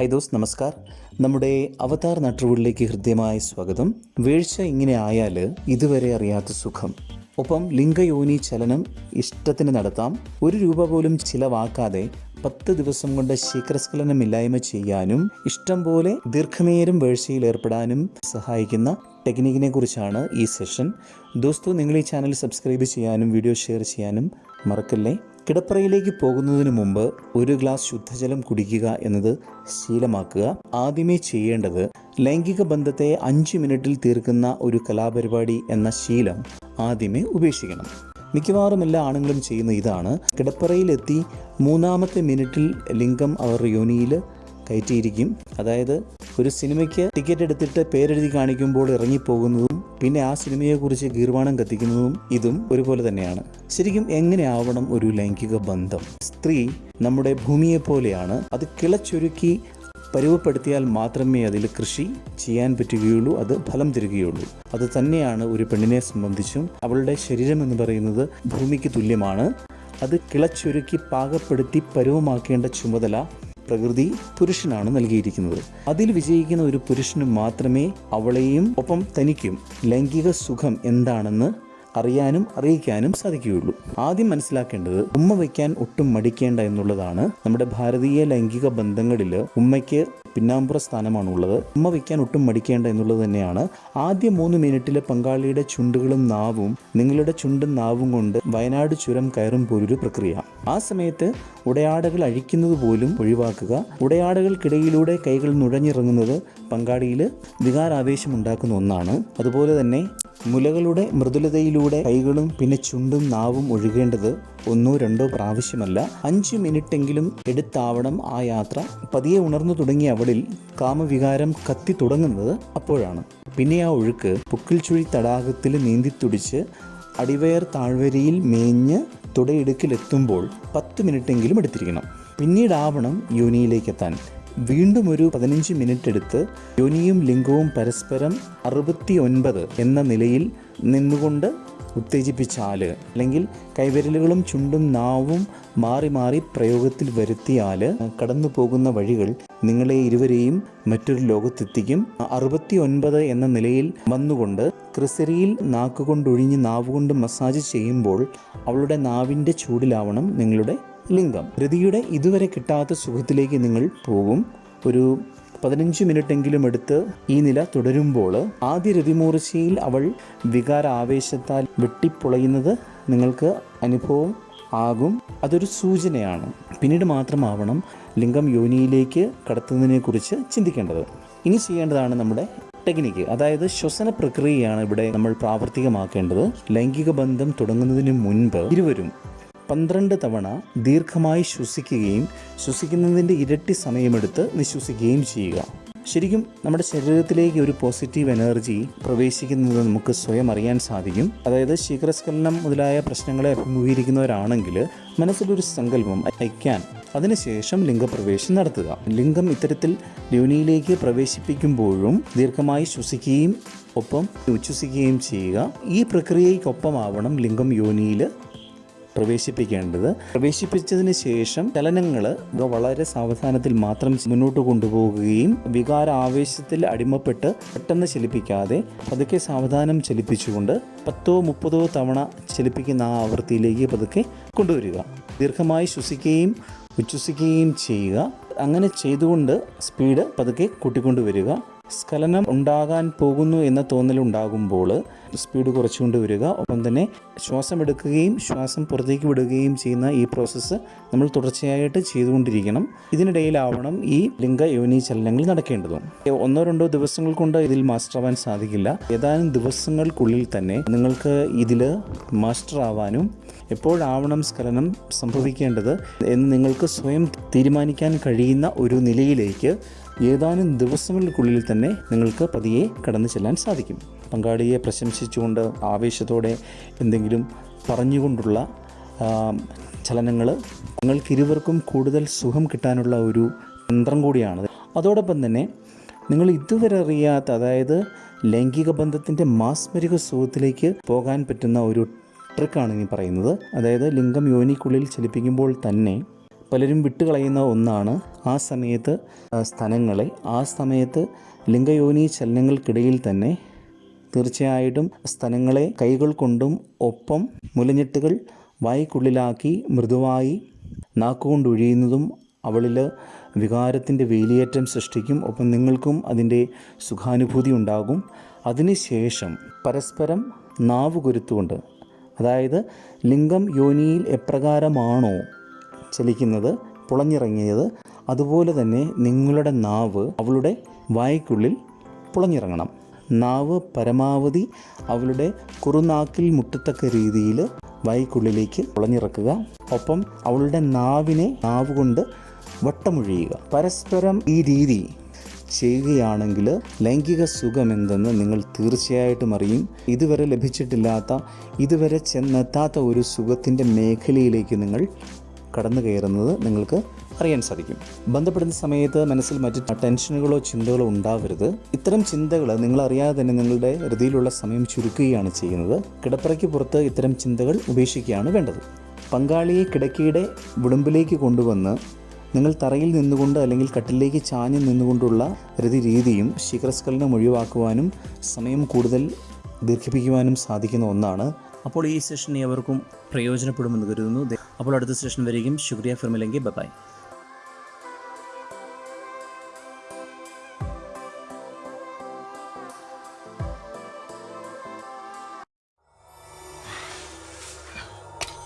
High those നമസ്കാർ. നമ്മുടെ അവതാർ നട്ടുവിളിലേക്ക് ഹൃദ്യമായ സ്വാഗതം. വീഴ്ച ഇങ്ങനെ ആയാൽ ഇതുവരെ അറിയാത്ത സുഖം. ഒപ്പം ലിംഗയോനി ചലനം ഇഷ്ടത്തിന് നടത്താം. ഒരു രൂപ പോലും ചിലവാക്കാതെ പത്ത് ദിവസം കൊണ്ട് ശീഖരസ്ഖലനമില്ലായ്മ ചെയ്യാനും ഇഷ്ടം പോലെ ദീർഘനേരം വീഴ്ചയിൽ ഏർപ്പെടാനും സഹായിക്കുന്ന ടെക്നിക്കിനെ കുറിച്ചാണ് ഈ സെഷൻ. ദോസ്തു നിങ്ങൾ ഈ ചാനൽ സബ്സ്ക്രൈബ് ചെയ്യാനും വീഡിയോ ഷെയർ ചെയ്യാനും മറക്കല്ലേ? കിടപ്പറയിലേക്ക് പോകുന്നതിന് മുമ്പ് ഒരു ഗ്ലാസ് ശുദ്ധജലം കുടിക്കുക എന്നത് ശീലമാക്കുക. ആദ്യമേ ചെയ്യേണ്ടത് ലൈംഗിക ബന്ധത്തെ അഞ്ച് മിനിറ്റിൽ തീർക്കുന്ന ഒരു കലാപരിപാടി എന്ന ശീലം ആദ്യമേ ഉപേക്ഷിക്കണം. മിക്കവാറും എല്ലാ ആണുങ്ങളും ചെയ്യുന്ന ഇതാണ്. കിടപ്പറയിലെത്തി മൂന്നാമത്തെ മിനിറ്റിൽ ലിംഗം അവർ യോനിയിൽ കയറ്റിയിരിക്കും. അതായത് ഒരു സിനിമയ്ക്ക് ടിക്കറ്റ് എടുത്തിട്ട് പേരെഴുതി കാണിക്കുമ്പോൾ ഇറങ്ങിപ്പോകുന്നതും പിന്നെ ആ സിനിമയെക്കുറിച്ച് ഗീർവാണം കത്തിക്കുന്നതും ഇതും ഒരുപോലെ തന്നെയാണ്. ശരിക്കും എങ്ങനെ ആവണം ഒരു ലൈംഗിക ബന്ധം? സ്ത്രീ നമ്മുടെ ഭൂമിയെ പോലെയാണ്. അത് കിളച്ചൊരുക്കി പരുവപ്പെടുത്തിയാൽ മാത്രമേ അതിൽ കൃഷി ചെയ്യാൻ പറ്റുകയുള്ളൂ അത് ഫലം തരികയുള്ളൂ. അത് തന്നെയാണ് ഒരു പെണ്ണിനെ സംബന്ധിച്ചും അവളുടെ ശരീരം എന്ന് പറയുന്നത് ഭൂമിക്ക് തുല്യമാണ്. അത് കിളച്ചൊരുക്കി പാകപ്പെടുത്തി പരുവമാക്കേണ്ട ചുമതല പ്രകൃതി പുരുഷനാണ് നൽകിയിരിക്കുന്നത്. അതിൽ വിജയിക്കുന്ന ഒരു പുരുഷന് മാത്രമേ അവളെയും ഒപ്പം തനിക്കും. ലൈംഗിക സുഖം എന്താണെന്ന് അറിയാനും അറിയിക്കാനും സാധിക്കുകയുള്ളൂ. ആദ്യം മനസ്സിലാക്കേണ്ടത് ഉമ്മ വയ്ക്കാൻ ഒട്ടും മടിക്കേണ്ട എന്നുള്ളതാണ് നമ്മുടെ ഭാരതീയ ലൈംഗിക ബന്ധങ്ങളിൽ ഉമ്മയ്ക്ക് പിന്നാമ്പുറ സ്ഥാനമാണുള്ളത്. ഉമ്മ വയ്ക്കാൻ ഒട്ടും മടിക്കേണ്ട എന്നുള്ളത് തന്നെയാണ്. ആദ്യ മൂന്ന് മിനിറ്റിലെ പങ്കാളിയുടെ ചുണ്ടുകളും നാവും നിങ്ങളുടെ ചുണ്ടും നാവും കൊണ്ട് വയനാട് ചുരം കയറും പോലൊരു പ്രക്രിയ. ആ സമയത്ത് ഉടയാടകൾ അഴിക്കുന്നത് പോലും ഒഴിവാക്കുക ഉടയാടകൾക്കിടയിലൂടെ കൈകൾ നുഴഞ്ഞിറങ്ങുന്നത് പങ്കാളിയിൽ വികാരാവേശം ഉണ്ടാക്കുന്ന ഒന്നാണ്. അതുപോലെ തന്നെ മുലകളുടെ മൃദുലതയിലൂടെ കൈകളും പിന്നെ ചുണ്ടും നാവും ഒഴുകേണ്ടത് ഒന്നോ രണ്ടോ പ്രാവശ്യമല്ല അഞ്ച് മിനിറ്റെങ്കിലും എടുത്താവണം ആ യാത്ര. പതിയെ ഉണർന്നു തുടങ്ങിയ അവളിൽ കാമവികാരം കത്തി തുടങ്ങുന്നത് അപ്പോഴാണ്. പിന്നെ ആ ഒഴുക്ക് പുക്കിൽ ചുഴി തടാകത്തിൽ നീന്തിത്തുടിച്ച് അടിവയർ താഴ്വരയിൽ മേഞ്ഞ് തുടയിടുക്കിലെത്തുമ്പോൾ പത്ത് മിനിറ്റെങ്കിലും എടുത്തിരിക്കണം. പിന്നീടാവണം യോനിയിലേക്ക് എത്താൻ വീണ്ടും ഒരു പതിനഞ്ച് മിനിറ്റ് എടുത്ത് യോനിയും ലിംഗവും പരസ്പരം അറുപത്തി ഒൻപത് എന്ന നിലയിൽ നിന്നുകൊണ്ട് ഉത്തേജിപ്പിച്ചാൽ അല്ലെങ്കിൽ കൈവിരലുകളും ചുണ്ടും നാവും മാറി മാറി പ്രയോഗത്തിൽ വരുത്തിയാൽ കടന്നു പോകുന്ന വഴികൾ നിങ്ങളെ ഇരുവരെയും മറ്റൊരു ലോകത്തെത്തിക്കും. അറുപത്തി ഒൻപത് എന്ന നിലയിൽ വന്നുകൊണ്ട് ക്രിസരിയിൽ നാക്കുകൊണ്ടൊഴിഞ്ഞ് നാവുകൊണ്ട് മസാജ് ചെയ്യുമ്പോൾ അവളുടെ നാവിന്റെ ചൂടിലാവണം നിങ്ങളുടെ ലിംഗം. രതിയുടെ ഇതുവരെ കിട്ടാത്ത സുഖത്തിലേക്ക് നിങ്ങൾ പോകും. ഒരു പതിനഞ്ച് മിനിറ്റെങ്കിലും എടുത്ത് ഈ നില തുടരുമ്പോൾ ആദ്യ രതിമൂർച്ചയിൽ അവൾ വികാര ആവേശത്താൽ വെട്ടിപ്പൊളയുന്നത് നിങ്ങൾക്ക് അനുഭവം ആകും. അതൊരു സൂചനയാണ്. പിന്നീട് മാത്രമാവണം ലിംഗം യോനിയിലേക്ക് കടത്തുന്നതിനെക്കുറിച്ച് ചിന്തിക്കേണ്ടത്. ഇനി ചെയ്യേണ്ടതാണ് നമ്മുടെ ടെക്നിക്ക്. അതായത് ശ്വസന പ്രക്രിയയാണ് ഇവിടെ നമ്മൾ പ്രാവർത്തികമാക്കേണ്ടത്. ലൈംഗിക ബന്ധം തുടങ്ങുന്നതിന് മുൻപ് ഇരുവരും പന്ത്രണ്ട് തവണ ദീർഘമായി ശ്വസിക്കുകയും ശ്വസിക്കുന്നതിന്റെ ഇരട്ടി സമയമെടുത്ത് നിശ്വസിക്കുകയും ചെയ്യുക. ശരിക്കും നമ്മുടെ ശരീരത്തിലേക്ക് ഒരു പോസിറ്റീവ് എനർജി പ്രവേശിക്കുന്നത് നമുക്ക് സ്വയം അറിയാൻ സാധിക്കും. അതായത് ശീഘ്രസ്ഖലനം മുതലായ പ്രശ്നങ്ങളെ അഭിമുഖീകരിക്കുന്നവരാണെങ്കിൽ മനസ്സിലൊരു സങ്കല്പം അയക്കാൻ അതിനുശേഷം ലിംഗപ്രവേശം നടത്തുക. ലിംഗം ഇത്തരത്തിൽ യോനിയിലേക്ക് പ്രവേശിപ്പിക്കുമ്പോഴും ദീർഘമായി ശ്വസിക്കുകയും ഒപ്പം ഉച്ഛ്വസിക്കുകയും ചെയ്യുക. ഈ പ്രക്രിയയ്ക്കൊപ്പമാവണം ലിംഗം യോനിയിൽ പ്രവേശിപ്പിക്കേണ്ടത്. പ്രവേശിപ്പിച്ചതിന് ശേഷം ചലനങ്ങൾ വളരെ സാവധാനത്തിൽ മാത്രം മുന്നോട്ട് കൊണ്ടുപോകുകയും വികാര ആവേശത്തിൽ അടിമപ്പെട്ട് പെട്ടെന്ന് ചലിപ്പിക്കാതെ പതുക്കെ സാവധാനം ചലിപ്പിച്ചുകൊണ്ട് പത്തോ മുപ്പതോ തവണ ചലിപ്പിക്കുന്ന ആ ആവൃത്തിയിലേക്ക് പതുക്കെ കൊണ്ടുവരിക. ദീർഘമായി ശ്വസിക്കുകയും ഉച്ഛ്വസിക്കുകയും ചെയ്യുക. അങ്ങനെ ചെയ്തുകൊണ്ട് സ്പീഡ് പതുക്കെ കൂട്ടിക്കൊണ്ടുവരിക. സ്ഖലനം ഉണ്ടാകാൻ പോകുന്നു എന്ന തോന്നലുണ്ടാകുമ്പോൾ സ്പീഡ് കുറച്ചുകൊണ്ട് വരിക. ഒപ്പം തന്നെ ശ്വാസം എടുക്കുകയും ശ്വാസം പുറത്തേക്ക് വിടുകയും ചെയ്യുന്ന ഈ പ്രോസസ്സ് നമ്മൾ തുടർച്ചയായിട്ട് ചെയ്തുകൊണ്ടിരിക്കണം. ഇതിനിടയിലാവണം ഈ ലിംഗ യോനി ചലനങ്ങൾ നടക്കേണ്ടതും. ഒന്നോ രണ്ടോ ദിവസങ്ങൾ കൊണ്ട് ഇതിൽ മാസ്റ്റർ ആവാൻ സാധിക്കില്ല. ഏതാനും ദിവസങ്ങൾക്കുള്ളിൽ തന്നെ നിങ്ങൾക്ക് ഇതിൽ മാസ്റ്റർ ആവാനും എപ്പോഴാവണം സ്ഖലനം സംഭവിക്കേണ്ടത് എന്ന് നിങ്ങൾക്ക് സ്വയം തീരുമാനിക്കാൻ കഴിയുന്ന ഒരു നിലയിലേക്ക് ഏതാനും ദിവസങ്ങൾക്കുള്ളിൽ തന്നെ നിങ്ങൾക്ക് പതിയെ കടന്നു ചെല്ലാൻ സാധിക്കും. പങ്കാളിയെ പ്രശംസിച്ചുകൊണ്ട് ആവേശത്തോടെ എന്തെങ്കിലും പറഞ്ഞുകൊണ്ടുള്ള ചലനങ്ങൾ നിങ്ങൾക്കിരുവർക്കും കൂടുതൽ സുഖം കിട്ടാനുള്ള ഒരു തന്ത്രം കൂടിയാണ്. അതോടൊപ്പം തന്നെ നിങ്ങൾ ഇതുവരെ അറിയാത്ത അതായത് ലൈംഗിക ബന്ധത്തിന്റെ മാസ്മരിക സുഖത്തിലേക്ക് പോകാൻ പറ്റുന്ന ഒരു ട്രിക്കാണ് ഇനി പറയുന്നത്. അതായത് ലിംഗം യോനിക്കുള്ളിൽ ചലിപ്പിക്കുമ്പോൾ തന്നെ പലരും വിട്ടുകളയുന്ന ഒന്നാണ് ആ സമയത്ത് സ്ഥലങ്ങളെ. ആ സമയത്ത് ലിംഗയോനി ചലനങ്ങൾക്കിടയിൽ തന്നെ തീർച്ചയായിട്ടും സ്ഥലങ്ങളെ കൈകൾ കൊണ്ടും ഒപ്പം മുലഞ്ഞെട്ടുകൾ വായിക്കുള്ളിലാക്കി മൃദുവായി നാക്കുകൊണ്ടൊഴിയുന്നതും അവളിൽ വികാരത്തിന്റെ വേലിയേറ്റം സൃഷ്ടിക്കും. ഒപ്പം നിങ്ങൾക്കും അതിന്റെ സുഖാനുഭൂതി ഉണ്ടാകും. അതിനുശേഷം പരസ്പരം നാവ് കുരുത്തുകൊണ്ട് അതായത് ലിംഗം യോനിയിൽ എപ്രകാരമാണോ ചലിക്കുന്നത് പുളഞ്ഞിറങ്ങിയത്. അതുപോലെ തന്നെ നിങ്ങളുടെ നാവ് അവളുടെ വായ്ക്കുള്ളിൽ പുളഞ്ഞിറങ്ങണം. നാവ് പരമാവധി അവളുടെ കുറുനാക്കിൽ മുട്ടത്തക്ക രീതിയിൽ വായ്ക്കുള്ളിലേക്ക് പുളഞ്ഞിറക്കുക. ഒപ്പം അവളുടെ നാവിനെ നാവ് കൊണ്ട് വട്ടമൊഴിയുക. പരസ്പരം ഈ രീതി ചെയ്യുകയാണെങ്കിൽ ലൈംഗിക സുഖമെന്തെന്ന് നിങ്ങൾ തീർച്ചയായിട്ടും അറിയും. ഇതുവരെ ലഭിച്ചിട്ടില്ലാത്ത ഇതുവരെ ചെന്നെത്താത്ത ഒരു സുഖത്തിന്റെ മേഖലയിലേക്ക് നിങ്ങൾ കടന്നു കയറുന്നത് നിങ്ങൾക്ക് അറിയാൻ സാധിക്കും. ബന്ധപ്പെടുന്ന സമയത്ത് മനസ്സിൽ മറ്റ് ടെൻഷനുകളോ ചിന്തകളോ ഉണ്ടാവരുത്. ഇത്തരം ചിന്തകൾ നിങ്ങൾ അറിയാതെ തന്നെ നിങ്ങളുടെ ഹൃദയിലുള്ള സമയം ചുരുക്കുകയാണ് ചെയ്യുന്നത്. കിടപ്പറയ്ക്ക് പുറത്ത് ഇത്തരം ചിന്തകൾ ഉപേക്ഷിക്കുകയാണ് വേണ്ടത്. പങ്കാളിയെ കിടക്കയുടെ വിളുമ്പിലേക്ക് കൊണ്ടുവന്ന് നിങ്ങൾ തറയിൽ നിന്നുകൊണ്ട് അല്ലെങ്കിൽ കട്ടിലേക്ക് ചാഞ്ഞ് നിന്നുകൊണ്ടുള്ള രതി രീതിയും ശിഖരസ്ഖലനം ഒഴിവാക്കുവാനും സമയം കൂടുതൽ ദീർഘിപ്പിക്കുവാനും സാധിക്കുന്ന ഒന്നാണ്. അപ്പോൾ ഈ സെഷൻ ഏവർക്കും പ്രയോജനപ്പെടുമെന്ന് കരുതുന്നു. അപ്പോൾ അടുത്ത സ്റ്റേഷൻ വരികയും ശുക്രിയ ഫിർമിലെങ്കിൽ ബൈ